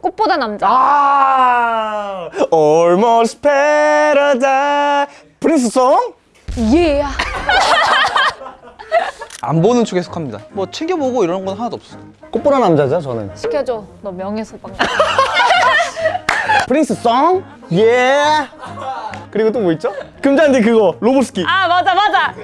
꽃보다 남자. 아 Almost Paradise 프린스 송? 예. 안 보는 쪽에 속합니다. 뭐 챙겨보고 이런 건 하나도 없어요. 꽃보다 남자죠 저는 시켜줘. 너 명예소방. 프린스 송? 예 그리고 또 뭐 있죠? 금잔디 그거 로보스키 아 맞아 맞아.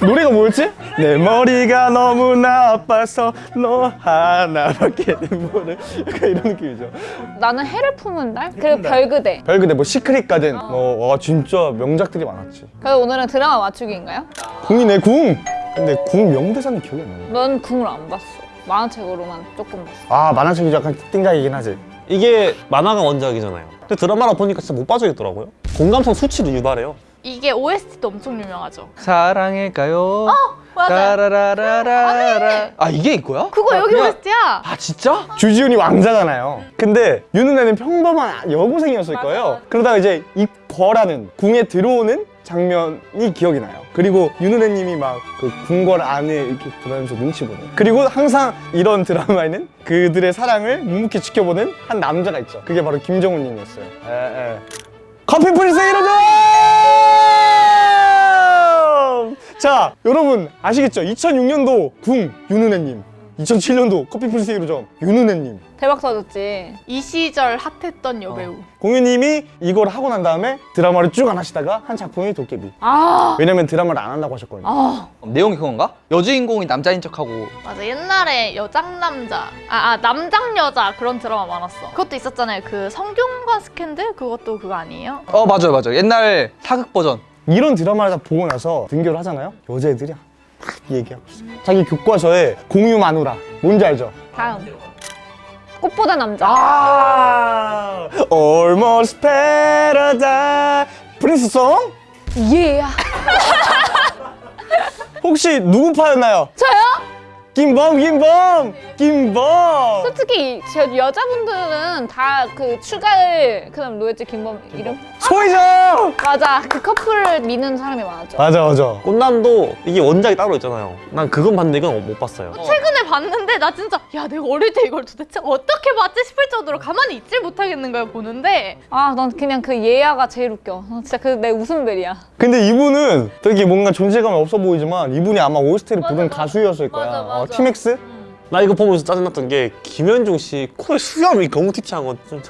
노래가 뭐였지? 내 머리가 너무 나빠서 너 하나밖에 모르 약간 이런 느낌이죠 나는 해를 품은 달. 그리고 별그대. 별그대 뭐 시크릿 가든 뭐 와, 진짜 명작들이 많았지 그래서 오늘은 드라마 맞추기인가요? 궁이네 궁 근데 궁 명대사는 기억이 안 나네 넌 궁을 안 봤어. 만화책으로만 조금 봤어. 아 만화책이 약간 띵작이긴 하지 이게 만화가 원작이잖아요. 근데 드라마로 보니까 진짜 못 빠져있더라고요. 공감성 수치를 유발해요. 이게 OST도 엄청 유명하죠. 사랑일까요? 맞아. 따라라라라라. 아 이게 이거야? 그거 아, 여기 그냥- OST야. 아 진짜? 주지훈이 왕자잖아요 근데 윤은혜는 평범한 여고생이었을 거예요 그러다가 이제 입거라는 궁에 들어오는 장면이 기억이 나요 그리고 윤은혜님이 막 그 궁궐 안에 이렇게 들어가면서 눈치 보는 그리고 항상 이런 드라마에는 그들의 사랑을 묵묵히 지켜보는 한 남자가 있죠 그게 바로 김정훈님이었어요 에, 에. 커피 프린스 이러죠 자 여러분 아시겠죠? 2006년도 궁 윤은혜님. 2007년도 커피 프린스 1호점 윤은혜님. 대박 터졌지. 이 시절 핫했던 여배우. 공유님이 이걸 하고 난 다음에 드라마를 쭉 안 하시다가 한 작품이 도깨비. 아. 왜냐면 드라마를 안 한다고 하셨거든요. 아. 내용이 그건가? 여주인공이 남자인 척하고. 맞아 옛날에 여장남자. 아, 아 남장여자 그런 드라마 많았어. 그것도 있었잖아요. 그 성균관 스캔들? 그것도 그거 아니에요? 어 맞아요 맞아요. 옛날 사극 버전 이런 드라마를 다 보고 나서 등교를 하잖아요 여자애들이 막 얘기하고 있어 자기 교과서에 공유 마누라 뭔지 알죠? 다음. 꽃보다 남자. 아 Almost Paradise 프린스송? 예. 혹시 누구 파였나요? 저요? 김범 김범 김범 솔직히 저 여자분들은 다 그 추가을 그다음 뭐였지 김범 이름? 소희정 맞아 그 커플을 미는 사람이 많았죠. 맞아 맞아 꽃남도 이게 원작이 따로 있잖아요. 난 그건 봤는데 이건 못 봤어요. 최근에 봤는데 나 진짜 야 내가 어릴 때 이걸 도대체 어떻게 봤지 싶을 정도로 가만히 있질 못하겠는 거야 보는데 아 난 그냥 그 예아가 제일 웃겨. 난 진짜 그 내 웃음벨이야. 근데 이분은 되게 뭔가 존재감이 없어 보이지만 이분이 아마 OST를 부른 가수였을 거야 맞아, 맞아. 어, 티맥스? 나 이거 보면서 짜증났던 게 김현중 씨 코에 수염이 튀치한 거좀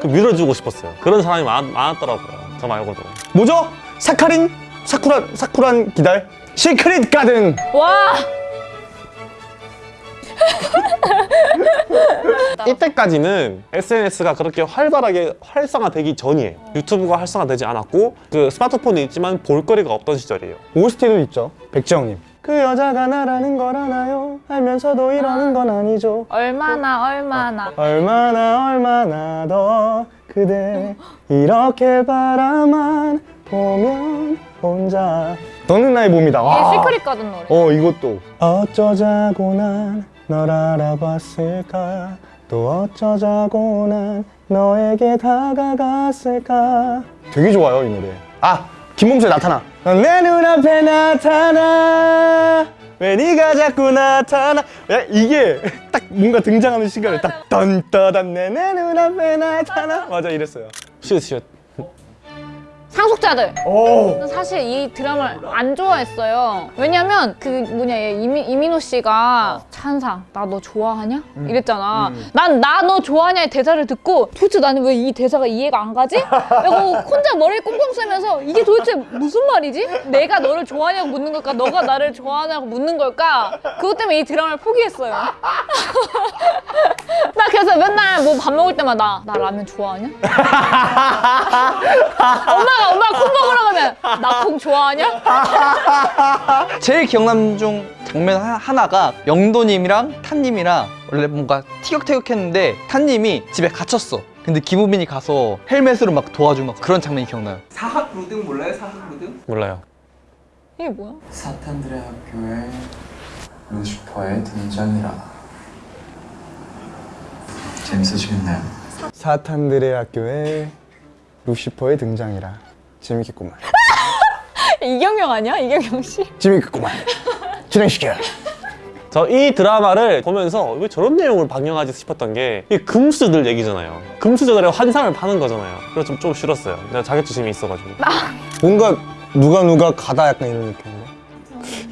그 밀어주고 싶었어요. 그런 사람이 많, 많았더라고요. 저 말고도. 뭐죠? 사카린? 사쿠란 사쿠란 기달? 시크릿 가든 와. 이때까지는 SNS가 그렇게 활발하게 활성화되기 전이에요. 유튜브가 활성화되지 않았고 그 스마트폰이 있지만 볼거리가 없던 시절이에요. OST도 있죠 백지영님 그 여자가 나라는 걸 알아요? 알면서도 이러는 건 아니죠. 얼마나 얼마나. 얼마나 얼마나 더 그대 이렇게 바라만 보면 혼자. 너는 나의 이게 와. 시크릿 가든 노래. 어 이것도. 어쩌자고 난 널 알아봤을까? 또 어쩌자고 난 너에게 다가갔을까? 되게 좋아요 이 노래. 아 김범수의 나타나. 내 눈앞에 나타나. 왜 네가 자꾸 나타나. 야, 이게 딱 뭔가 등장하는 시간에 딱 던떠던 내, 내 눈앞에 나타나. 맞아 이랬어요. 시읒. 상속자들. 오 사실 이 드라마를 안 좋아했어요. 왜냐면 그 뭐냐 얘 이미, 이민호 씨가 찬상 나 너 좋아하냐? 이랬잖아. 난나 너 좋아하냐의 대사를 듣고 도대체 나는 왜 이 대사가 이해가 안 가지? 그리고 혼자 머리를 꽁꽁 쓰면서 이게 도대체 무슨 말이지? 내가 너를 좋아하냐고 묻는 걸까? 너가 나를 좋아하냐고 묻는 걸까? 그것 때문에 이 드라마를 포기했어요. 나 그래서 맨날 뭐 밥 먹을 때마다 나 라면 좋아하냐? 엄마가 엄마가 콩 먹으러 가면 나 콩 좋아하냐? 제일 기억나는 중 장면 하- 하나가 영도님이랑 탄님이랑 원래 뭔가 티격태격했는데 탄님이 집에 갇혔어 근데 김우빈이 가서 헬멧으로 막 도와주고 막 그런 장면이 기억나요 사학 루등 몰라요? 사학 루등? 몰라요. 이게 뭐야? 사탄들의 학교에 루시퍼의 등장이라 재밌어지겠네요 사탄들의 학교에 루시퍼의 등장이라 재밌겠구만 이경영 아니야? 이경영 씨? 재밌겠구만 진행시켜 저이 드라마를 보면서 왜 저런 내용을 방영하지 싶었던 게이 금수저들 얘기잖아요. 금수저들의 환상을 파는 거잖아요. 그래서 좀, 좀 싫었어요. 내가 자격지심이 있어가지고. 뭔가 누가 누가 가다 약간 이런 느낌인데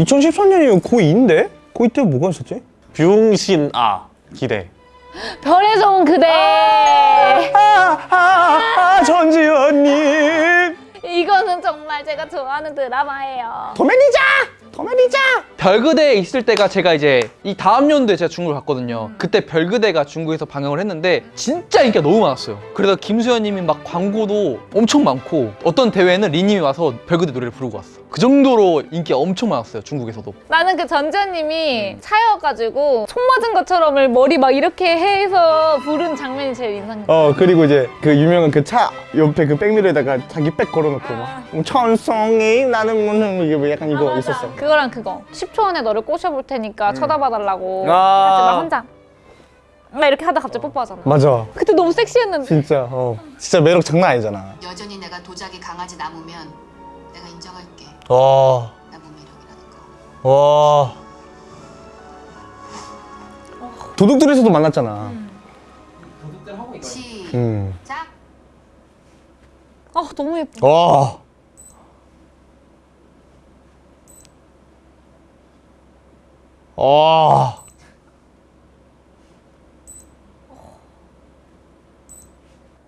2013년이면 고2인데? 고2 때 뭐가 있었지? 뷰웅신 아 기대. 별에서 온 그대. 아, 아 전지현님 이거는 정말 제가 좋아하는 드라마예요. 도매니자! 도매니자! 별그대에 있을 때가 제가 이제 이 다음 연도에 제가 중국을 갔거든요. 그때 별그대가 중국에서 방영을 했는데 진짜 인기가 너무 많았어요. 그래서 김수현님이 막 광고도 엄청 많고 어떤 대회에는 리님이 와서 별그대 노래를 부르고 왔어. 그 정도로 인기가 엄청 많았어요. 중국에서도. 나는 그 전지현님이 차여가지고 총 맞은 것처럼 머리 막 이렇게 해서 부른 장면이 제일 인상 깊어. 어 그리고 이제 그 유명한 그 차 옆에 그 백미러에다가 자기 백 걸어놓고 막 천성이 나는 무슨 이게 뭐 약간 이거 있었어 그거랑 그거. 10초 안에 너를 꼬셔볼 테니까 쳐다봐달라고. 아. 하지 마 혼자. 막 이렇게 하다 갑자기 뽀뽀하잖아. 맞아. 그때 너무 섹시했는데. 진짜 어. 진짜 매력 장난 아니잖아. 여전히 내가 도자기 강아지 남으면. 와. 와. 도둑들에서도 만났잖아. 도둑들 하고 이거 시작. 음. 아 너무 예뻐 와. 와.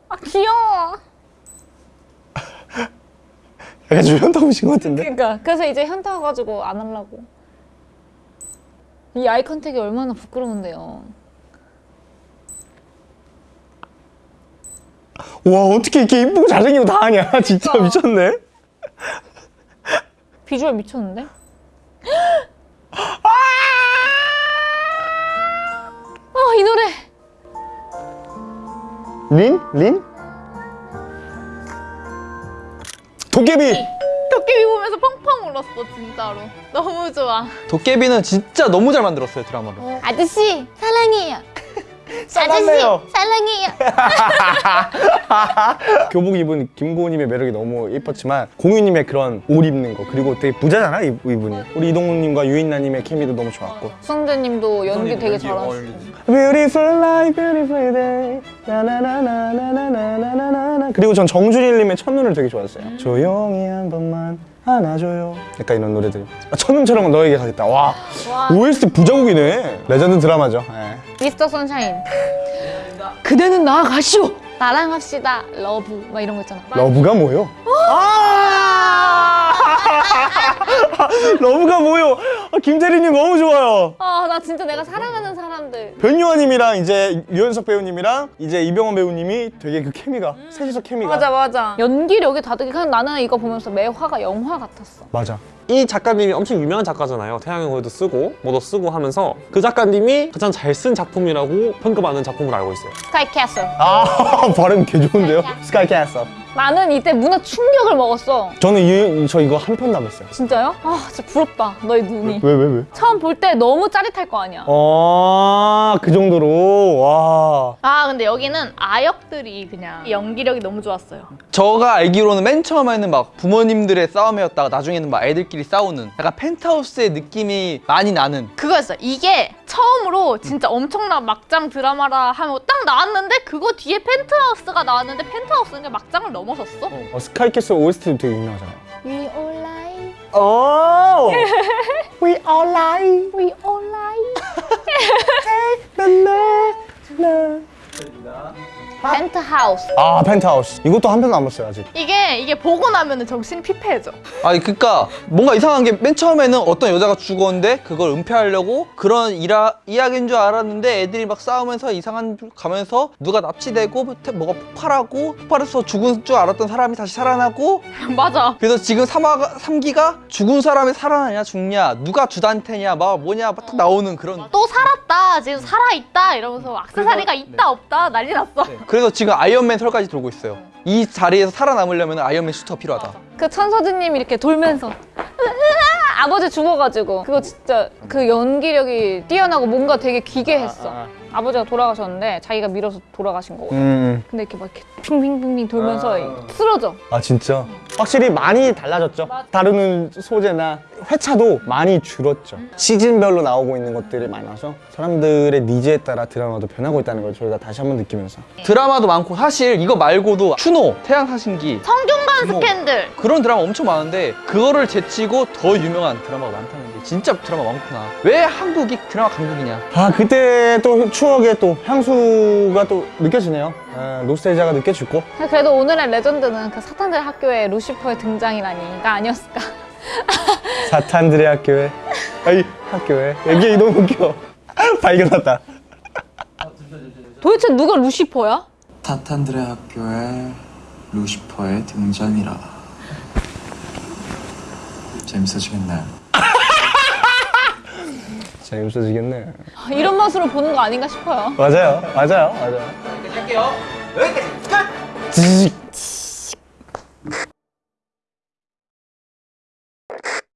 아 귀여워 약간 좀 현타 오신 것 같은데? 그러니까 그래서 이제 현타 와가지고 안 하려고 이 아이 컨택이 얼마나 부끄러운데요 와, 어떻게 이렇게 이쁘고 잘생기고 다 하냐? 진짜 미쳤네? 비주얼 미쳤는데? 아이 노래 린? 린? 도깨비! 도깨비 보면서 펑펑 울었어 진짜로. 너무 좋아. 도깨비는 진짜 너무 잘 만들었어요 드라마를. 아저씨 사랑해요 싸놨네요. 사랑해요 교복 입은 김고은님의 매력이 너무 예뻤지만 공유님의 그런 옷 입는 거 그리고 되게 부자잖아 이- 이분이 우리 이동훈님과 유인나님의 케미도 너무 좋았고 수성재님도 연기 되게 잘하시고 Beautiful life, beautiful day. 나나나나나나나나나나. 그리고 전 정준일님의 첫눈을 되게 좋아했어요. 조용히 한 번만 안아줘요. 약간 이런 노래들. 아, 첫눈처럼 너에게 가겠다. 와, 와. OST 부자곡이네. 레전드 드라마죠. 예. 미스터 선샤인 그대는 나아가시오 나랑 합시다 love 막 이런 거 있잖아 love가 뭐요? 아! love가 뭐요? 아, 김태리님 너무 좋아요. 아나 진짜 내가 사랑하는 변요한님이랑 이제 유연석 배우님이랑 이제 이병헌 배우님이 되게 그 케미가 셋이서 케미가 맞아 맞아 연기력이 다르게 그냥 나는 이거 보면서 매 화가 영화 같았어 맞아. 이 작가님이 엄청 유명한 작가잖아요. 태양의 후예도 쓰고 뭐도 쓰고 하면서 그 작가님이 가장 잘 쓴 작품이라고 평가받는 작품으로 알고 있어요. 스카이 캐슬 아 발음 개 좋은데요? 스카이 캐슬. 나는 이때 문화 충격을 먹었어 저는 이, 저 이거 한 편도 안 봤어요. 진짜요? 아 진짜 부럽다 너희 눈이 왜왜 왜? 처음 볼 때 너무 짜릿할 거 아니야 아, 그 정도로 와. 아 근데 여기는 아역들이 그냥 연기력이 너무 좋았어요. 저가 알기로는 맨 처음에는 막 부모님들의 싸움이었다가 나중에는 막 애들끼리 싸우는 약간 펜트하우스의 느낌이 많이 나는 그거였어요. 이게 처음으로 진짜 엄청난 막장 드라마라 하면 딱 나왔는데 그거 뒤에 펜트하우스가 나왔는데 펜트하우스는 막장을 넘어섰어. 어, 스카이 캐슬 OST도 되게 유명하잖아요. We all lie 오. We all lie. We all lie 나 나 나. 펜트하우스 아, 펜트하우스. 이것도 한 편도 안 봤어요, 아직. 이게 이게 보고 나면은 정신이 피폐해져. 아니 그니까 뭔가 이상한 게 맨 처음에는 어떤 여자가 죽었는데 그걸 은폐하려고 그런 일하, 이야기인 줄 알았는데 애들이 막 싸우면서 이상한 줄 가면서 누가 납치되고 태- 뭐가 폭발하고 폭발해서 죽은 줄 알았던 사람이 다시 살아나고 맞아. 그래서 지금 3화가, 3기가 죽은 사람이 살아나냐 죽냐 누가 주단태냐 막 뭐냐 막딱 나오는 그런 또 살았다. 지금 살아 있다. 이러면서 악세사리가 있다 없다 난리 났어. 그래서 지금 아이언맨 설까지 돌고 있어요. 이 자리에서 살아남으려면 아이언맨 슈트가 필요하다. 그 천서진님이 이렇게 돌면서 아버지 죽어가지고 그거 진짜 그 연기력이 뛰어나고 뭔가 되게 기괴했어 아버지가 돌아가셨는데 자기가 밀어서 돌아가신 거거든. 음. 근데 이렇게 막 이렇게 빙빙빙빙 돌면서 쓰러져. 아 진짜? 확실히 많이 달라졌죠. 다루는 소재나 회차도 많이 줄었죠. 시즌별로 나오고 있는 것들이 많아서 사람들의 needs에 따라 드라마도 변하고 있다는 걸 저희가 다시 한번 느끼면서 드라마도 많고 사실 이거 말고도 추노, 태왕사신기 성균관 뭐. 스캔들. 그런 드라마 엄청 많은데 그거를 제치고 더 유명한 드라마가 많다는 게 진짜 드라마 많구나. 왜 한국이 드라마 강국이냐? 아 그때 또 추억의 또 향수가 또 느껴지네요. 아, nostalgia가 느껴지고 그래도 오늘의 레전드는 그 사탄들 학교에 루시퍼의 등장이라니가 아니었을까. 사탄들의 학교에 아이 학교에 이게 너무 웃겨. 발견했다. 도대체 누가 루시퍼야? 타탄들의 학교에 루시퍼의 등장이라 재밌어지겠나요? 재밌어지겠네. 이런 맛으로 보는 거 아닌가 싶어요. 맞아요, 맞아요, 맞아요. 할게요. 지직.